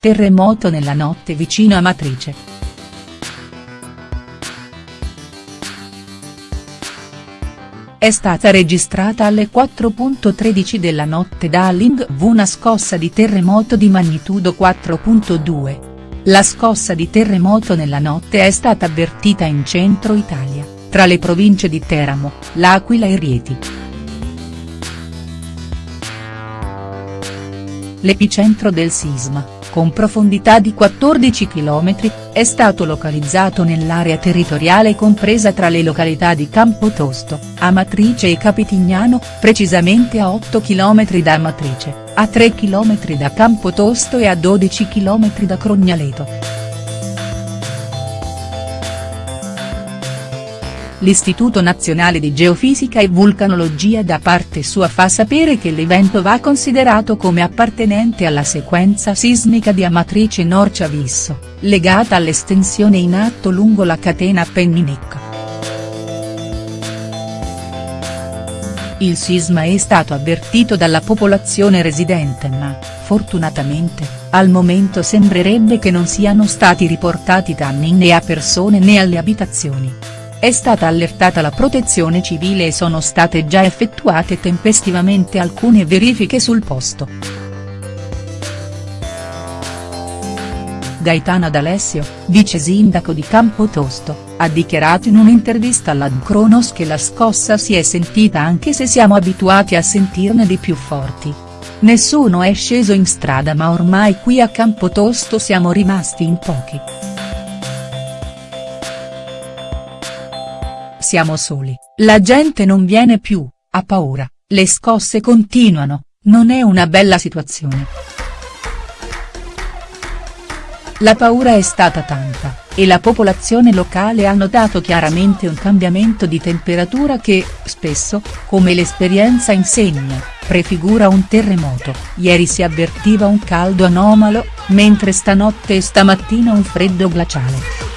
terremoto nella notte vicino a Matrice. È stata registrata alle 4.13 della notte da Lingv una scossa di terremoto di magnitudo 4.2. La scossa di terremoto nella notte è stata avvertita in centro Italia, tra le province di Teramo, L'Aquila e Rieti. L'epicentro del sisma, con profondità di 14 km, è stato localizzato nell'area territoriale compresa tra le località di Campotosto, Amatrice e Capitignano, precisamente a 8 km da Amatrice, a 3 km da Campotosto e a 12 km da Crognaleto. l'Istituto Nazionale di Geofisica e Vulcanologia da parte sua fa sapere che l'evento va considerato come appartenente alla sequenza sismica di Amatrice Norcia-Visso, legata all'estensione in atto lungo la catena appenninica. Il sisma è stato avvertito dalla popolazione residente ma, fortunatamente, al momento sembrerebbe che non siano stati riportati danni né a persone né alle abitazioni. È stata allertata la protezione civile e sono state già effettuate tempestivamente alcune verifiche sul posto. Gaetana D'Alessio, vice sindaco di Campotosto, ha dichiarato in un'intervista alla Cronos che la scossa si è sentita anche se siamo abituati a sentirne di più forti. Nessuno è sceso in strada ma ormai qui a Campotosto siamo rimasti in pochi. Siamo soli, la gente non viene più, ha paura, le scosse continuano, non è una bella situazione. La paura è stata tanta, e la popolazione locale ha notato chiaramente un cambiamento di temperatura che, spesso, come l'esperienza insegna, prefigura un terremoto, ieri si avvertiva un caldo anomalo, mentre stanotte e stamattina un freddo glaciale.